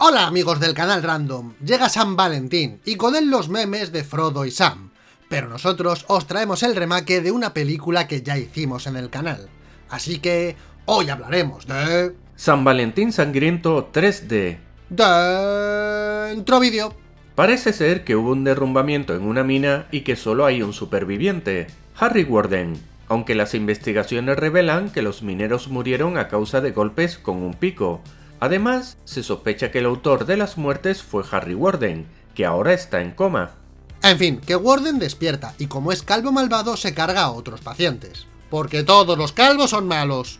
Hola amigos del canal Random, llega San Valentín y con él los memes de Frodo y Sam, pero nosotros os traemos el remake de una película que ya hicimos en el canal, así que hoy hablaremos de... San Valentín Sangriento 3D Dentro vídeo Parece ser que hubo un derrumbamiento en una mina y que solo hay un superviviente, Harry Warden, aunque las investigaciones revelan que los mineros murieron a causa de golpes con un pico. Además, se sospecha que el autor de las muertes fue Harry Warden, que ahora está en coma. En fin, que Warden despierta y como es calvo malvado se carga a otros pacientes. Porque todos los calvos son malos.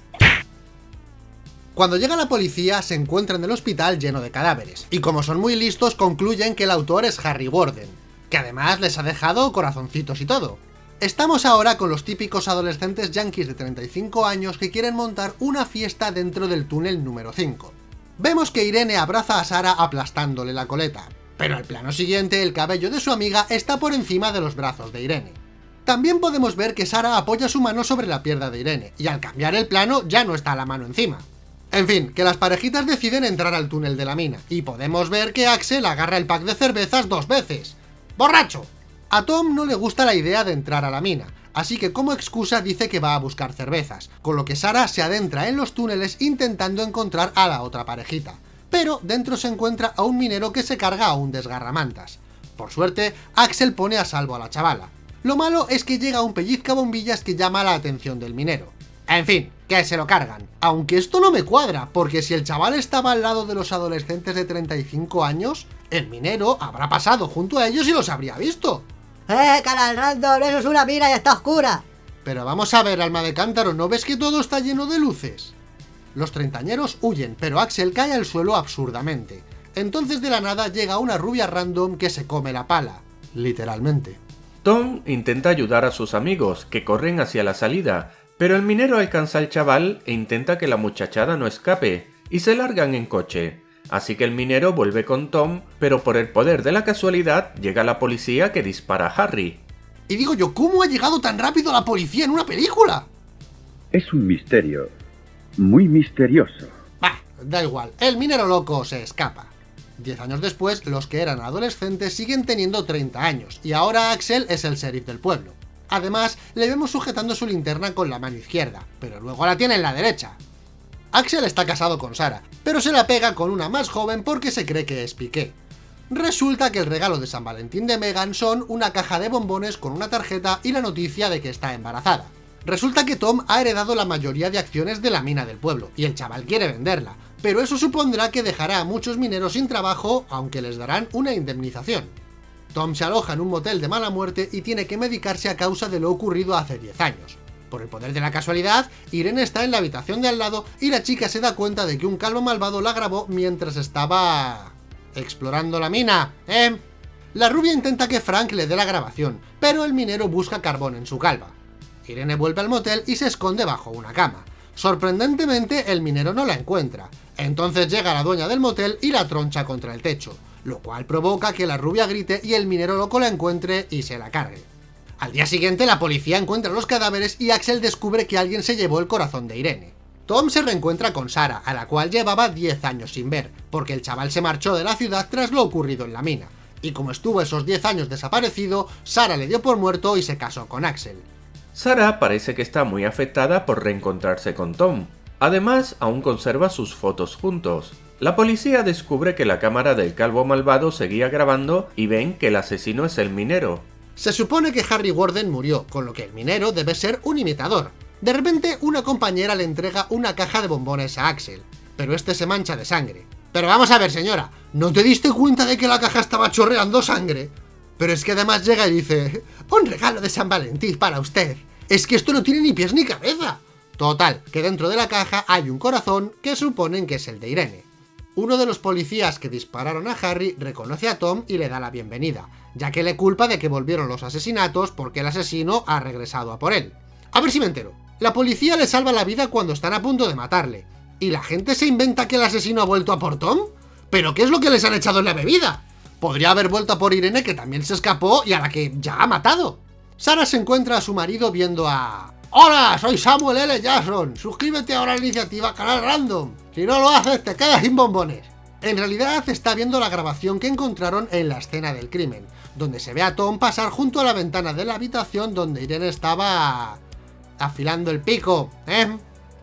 Cuando llega la policía se encuentra en el hospital lleno de cadáveres, y como son muy listos concluyen que el autor es Harry Warden, que además les ha dejado corazoncitos y todo. Estamos ahora con los típicos adolescentes yankees de 35 años que quieren montar una fiesta dentro del túnel número 5. Vemos que Irene abraza a Sara aplastándole la coleta, pero al plano siguiente el cabello de su amiga está por encima de los brazos de Irene. También podemos ver que Sara apoya su mano sobre la pierna de Irene, y al cambiar el plano ya no está la mano encima. En fin, que las parejitas deciden entrar al túnel de la mina, y podemos ver que Axel agarra el pack de cervezas dos veces. ¡Borracho! A Tom no le gusta la idea de entrar a la mina, así que como excusa dice que va a buscar cervezas, con lo que Sara se adentra en los túneles intentando encontrar a la otra parejita. Pero dentro se encuentra a un minero que se carga a un desgarramantas. Por suerte, Axel pone a salvo a la chavala. Lo malo es que llega un pellizca bombillas que llama la atención del minero. En fin, que se lo cargan. Aunque esto no me cuadra, porque si el chaval estaba al lado de los adolescentes de 35 años, el minero habrá pasado junto a ellos y los habría visto. ¡Eh, canal random! ¡Eso es una mina y está oscura! Pero vamos a ver, alma de cántaro, ¿no ves que todo está lleno de luces? Los treintañeros huyen, pero Axel cae al suelo absurdamente. Entonces de la nada llega una rubia random que se come la pala. Literalmente. Tom intenta ayudar a sus amigos, que corren hacia la salida, pero el minero alcanza al chaval e intenta que la muchachada no escape, y se largan en coche. Así que el minero vuelve con Tom, pero por el poder de la casualidad llega la policía que dispara a Harry. Y digo yo, ¿cómo ha llegado tan rápido la policía en una película? Es un misterio. Muy misterioso. Bah, da igual, el minero loco se escapa. Diez años después, los que eran adolescentes siguen teniendo 30 años, y ahora Axel es el sheriff del pueblo. Además, le vemos sujetando su linterna con la mano izquierda, pero luego la tiene en la derecha. Axel está casado con Sara, pero se la pega con una más joven porque se cree que es Piqué. Resulta que el regalo de San Valentín de Megan son una caja de bombones con una tarjeta y la noticia de que está embarazada. Resulta que Tom ha heredado la mayoría de acciones de la mina del pueblo, y el chaval quiere venderla, pero eso supondrá que dejará a muchos mineros sin trabajo, aunque les darán una indemnización. Tom se aloja en un motel de mala muerte y tiene que medicarse a causa de lo ocurrido hace 10 años. Por el poder de la casualidad, Irene está en la habitación de al lado y la chica se da cuenta de que un calvo malvado la grabó mientras estaba... explorando la mina, ¿eh? La rubia intenta que Frank le dé la grabación, pero el minero busca carbón en su calva. Irene vuelve al motel y se esconde bajo una cama. Sorprendentemente, el minero no la encuentra. Entonces llega la dueña del motel y la troncha contra el techo, lo cual provoca que la rubia grite y el minero loco la encuentre y se la cargue. Al día siguiente la policía encuentra los cadáveres y Axel descubre que alguien se llevó el corazón de Irene. Tom se reencuentra con Sara, a la cual llevaba 10 años sin ver, porque el chaval se marchó de la ciudad tras lo ocurrido en la mina. Y como estuvo esos 10 años desaparecido, Sara le dio por muerto y se casó con Axel. Sara parece que está muy afectada por reencontrarse con Tom. Además, aún conserva sus fotos juntos. La policía descubre que la cámara del calvo malvado seguía grabando y ven que el asesino es el minero, se supone que Harry Warden murió, con lo que el minero debe ser un imitador. De repente, una compañera le entrega una caja de bombones a Axel, pero este se mancha de sangre. Pero vamos a ver, señora, ¿no te diste cuenta de que la caja estaba chorreando sangre? Pero es que además llega y dice, un regalo de San Valentín para usted. Es que esto no tiene ni pies ni cabeza. Total, que dentro de la caja hay un corazón que suponen que es el de Irene. Uno de los policías que dispararon a Harry reconoce a Tom y le da la bienvenida, ya que le culpa de que volvieron los asesinatos porque el asesino ha regresado a por él. A ver si me entero. La policía le salva la vida cuando están a punto de matarle. ¿Y la gente se inventa que el asesino ha vuelto a por Tom? ¿Pero qué es lo que les han echado en la bebida? Podría haber vuelto a por Irene que también se escapó y a la que ya ha matado. Sara se encuentra a su marido viendo a... ¡Hola! Soy Samuel L. Jackson. Suscríbete ahora a la iniciativa Canal Random. Si no lo haces, te quedas sin bombones. En realidad está viendo la grabación que encontraron en la escena del crimen, donde se ve a Tom pasar junto a la ventana de la habitación donde Irene estaba... afilando el pico, ¿eh?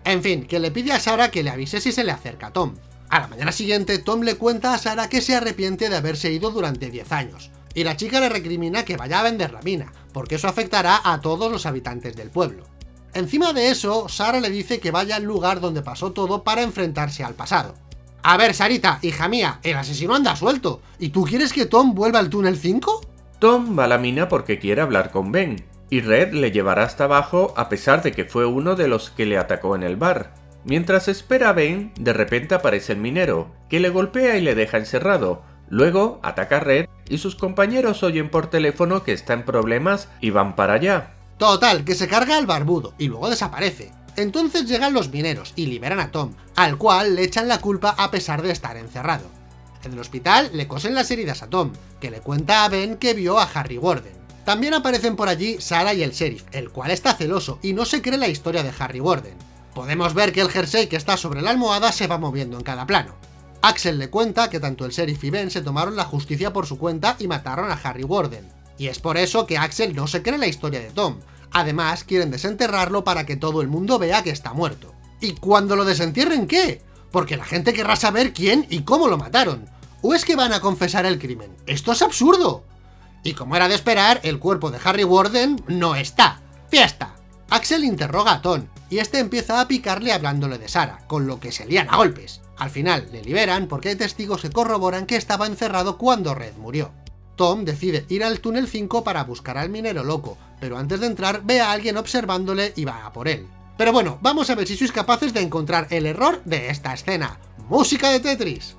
En fin, que le pide a Sara que le avise si se le acerca a Tom. A la mañana siguiente, Tom le cuenta a Sara que se arrepiente de haberse ido durante 10 años, y la chica le recrimina que vaya a vender la mina, porque eso afectará a todos los habitantes del pueblo. Encima de eso, Sara le dice que vaya al lugar donde pasó todo para enfrentarse al pasado. A ver, Sarita, hija mía, el asesino anda suelto, ¿y tú quieres que Tom vuelva al túnel 5? Tom va a la mina porque quiere hablar con Ben, y Red le llevará hasta abajo a pesar de que fue uno de los que le atacó en el bar. Mientras espera a Ben, de repente aparece el minero, que le golpea y le deja encerrado. Luego ataca a Red y sus compañeros oyen por teléfono que está en problemas y van para allá. Total, que se carga al barbudo y luego desaparece. Entonces llegan los mineros y liberan a Tom, al cual le echan la culpa a pesar de estar encerrado. En el hospital le cosen las heridas a Tom, que le cuenta a Ben que vio a Harry Warden. También aparecen por allí Sara y el sheriff, el cual está celoso y no se cree la historia de Harry Warden. Podemos ver que el jersey que está sobre la almohada se va moviendo en cada plano. Axel le cuenta que tanto el sheriff y Ben se tomaron la justicia por su cuenta y mataron a Harry Warden. Y es por eso que Axel no se cree la historia de Tom. Además, quieren desenterrarlo para que todo el mundo vea que está muerto. ¿Y cuando lo desentierren qué? Porque la gente querrá saber quién y cómo lo mataron. ¿O es que van a confesar el crimen? ¡Esto es absurdo! Y como era de esperar, el cuerpo de Harry Warden no está. ¡Fiesta! Axel interroga a Tom, y este empieza a picarle hablándole de Sara, con lo que se lían a golpes. Al final le liberan porque hay testigos que corroboran que estaba encerrado cuando Red murió. Tom decide ir al túnel 5 para buscar al minero loco, pero antes de entrar ve a alguien observándole y va a por él. Pero bueno, vamos a ver si sois capaces de encontrar el error de esta escena. ¡Música de Tetris!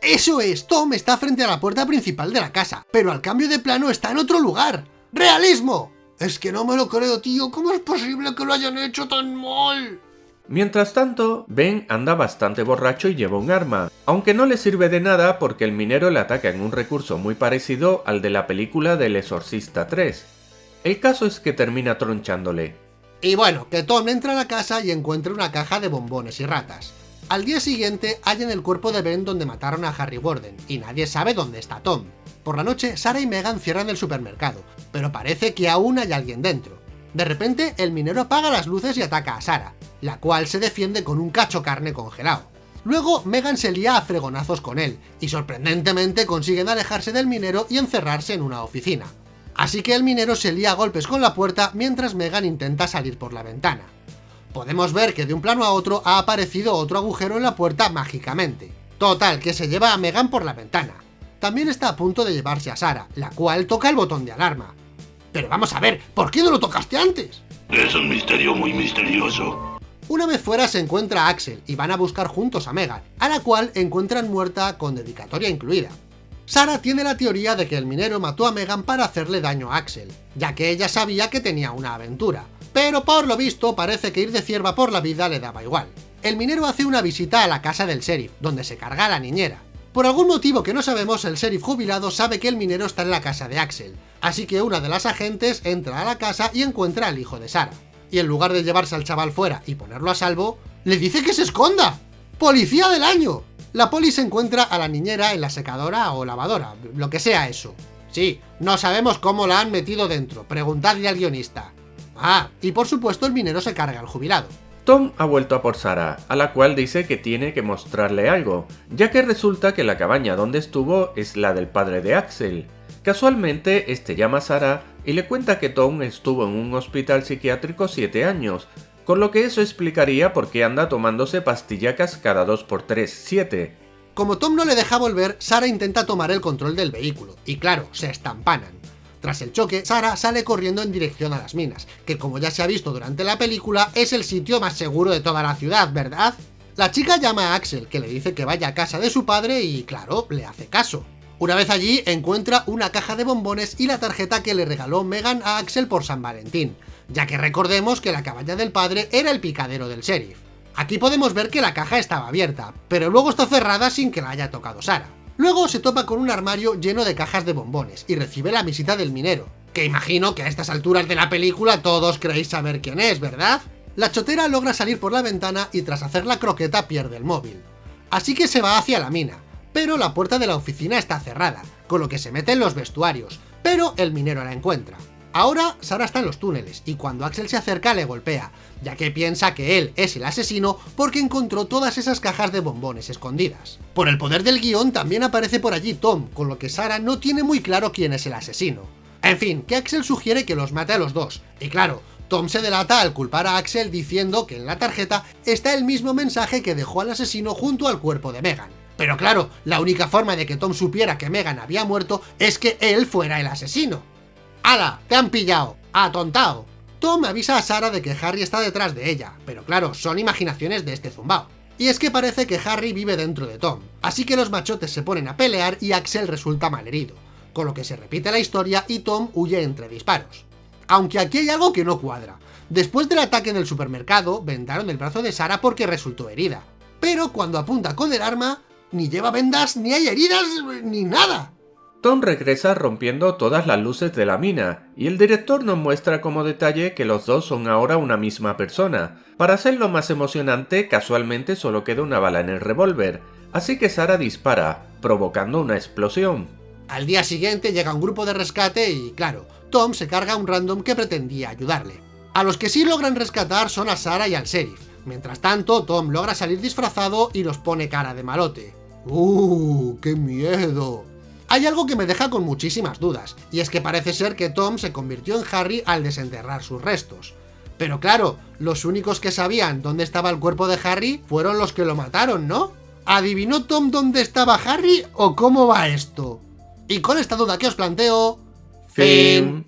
¡Eso es! Tom está frente a la puerta principal de la casa, pero al cambio de plano está en otro lugar. ¡Realismo! Es que no me lo creo, tío. ¿Cómo es posible que lo hayan hecho tan mal? Mientras tanto, Ben anda bastante borracho y lleva un arma, aunque no le sirve de nada porque el minero le ataca en un recurso muy parecido al de la película del Exorcista 3. El caso es que termina tronchándole. Y bueno, que Tom entra a la casa y encuentra una caja de bombones y ratas. Al día siguiente hallan el cuerpo de Ben donde mataron a Harry Warden, y nadie sabe dónde está Tom. Por la noche, Sara y Megan cierran el supermercado, pero parece que aún hay alguien dentro. De repente, el minero apaga las luces y ataca a Sara, la cual se defiende con un cacho carne congelado. Luego, Megan se lía a fregonazos con él, y sorprendentemente consiguen alejarse del minero y encerrarse en una oficina. Así que el minero se lía a golpes con la puerta mientras Megan intenta salir por la ventana. Podemos ver que de un plano a otro ha aparecido otro agujero en la puerta mágicamente. Total, que se lleva a Megan por la ventana. También está a punto de llevarse a Sara, la cual toca el botón de alarma. Pero vamos a ver, ¿por qué no lo tocaste antes? Es un misterio muy misterioso. Una vez fuera se encuentra a Axel y van a buscar juntos a Megan, a la cual encuentran muerta con dedicatoria incluida. Sara tiene la teoría de que el minero mató a Megan para hacerle daño a Axel, ya que ella sabía que tenía una aventura, pero por lo visto parece que ir de cierva por la vida le daba igual. El minero hace una visita a la casa del sheriff, donde se carga a la niñera. Por algún motivo que no sabemos, el sheriff jubilado sabe que el minero está en la casa de Axel, así que una de las agentes entra a la casa y encuentra al hijo de Sara. Y en lugar de llevarse al chaval fuera y ponerlo a salvo, le dice que se esconda. ¡Policía del año! La poli se encuentra a la niñera en la secadora o lavadora, lo que sea eso. Sí, no sabemos cómo la han metido dentro, preguntadle al guionista. Ah, y por supuesto el minero se carga al jubilado. Tom ha vuelto a por Sara, a la cual dice que tiene que mostrarle algo, ya que resulta que la cabaña donde estuvo es la del padre de Axel. Casualmente, este llama a Sara y le cuenta que Tom estuvo en un hospital psiquiátrico 7 años, con lo que eso explicaría por qué anda tomándose pastillacas cada 2x3, 7. Como Tom no le deja volver, Sara intenta tomar el control del vehículo, y claro, se estampanan. Tras el choque, Sara sale corriendo en dirección a las minas, que como ya se ha visto durante la película, es el sitio más seguro de toda la ciudad, ¿verdad? La chica llama a Axel, que le dice que vaya a casa de su padre y, claro, le hace caso. Una vez allí, encuentra una caja de bombones y la tarjeta que le regaló Megan a Axel por San Valentín, ya que recordemos que la cabaña del padre era el picadero del sheriff. Aquí podemos ver que la caja estaba abierta, pero luego está cerrada sin que la haya tocado Sara. Luego se topa con un armario lleno de cajas de bombones y recibe la visita del minero, que imagino que a estas alturas de la película todos creéis saber quién es, ¿verdad? La chotera logra salir por la ventana y tras hacer la croqueta pierde el móvil. Así que se va hacia la mina, pero la puerta de la oficina está cerrada, con lo que se mete en los vestuarios, pero el minero la encuentra. Ahora Sara está en los túneles y cuando Axel se acerca le golpea, ya que piensa que él es el asesino porque encontró todas esas cajas de bombones escondidas. Por el poder del guion también aparece por allí Tom, con lo que Sara no tiene muy claro quién es el asesino. En fin, que Axel sugiere que los mate a los dos, y claro, Tom se delata al culpar a Axel diciendo que en la tarjeta está el mismo mensaje que dejó al asesino junto al cuerpo de Megan. Pero claro, la única forma de que Tom supiera que Megan había muerto es que él fuera el asesino. ¡Hala! ¡Te han pillado! ¡Atontado! Tom avisa a Sara de que Harry está detrás de ella, pero claro, son imaginaciones de este zumbao. Y es que parece que Harry vive dentro de Tom, así que los machotes se ponen a pelear y Axel resulta malherido, con lo que se repite la historia y Tom huye entre disparos. Aunque aquí hay algo que no cuadra. Después del ataque en el supermercado, vendaron el brazo de Sara porque resultó herida. Pero cuando apunta con el arma, ni lleva vendas, ni hay heridas, ni nada. Tom regresa rompiendo todas las luces de la mina, y el director nos muestra como detalle que los dos son ahora una misma persona. Para hacerlo más emocionante, casualmente solo queda una bala en el revólver, así que Sara dispara, provocando una explosión. Al día siguiente llega un grupo de rescate y, claro, Tom se carga a un random que pretendía ayudarle. A los que sí logran rescatar son a Sara y al sheriff. Mientras tanto, Tom logra salir disfrazado y los pone cara de malote. ¡Uh! ¡Qué miedo! Hay algo que me deja con muchísimas dudas, y es que parece ser que Tom se convirtió en Harry al desenterrar sus restos. Pero claro, los únicos que sabían dónde estaba el cuerpo de Harry fueron los que lo mataron, ¿no? ¿Adivinó Tom dónde estaba Harry o cómo va esto? Y con esta duda que os planteo... Fin.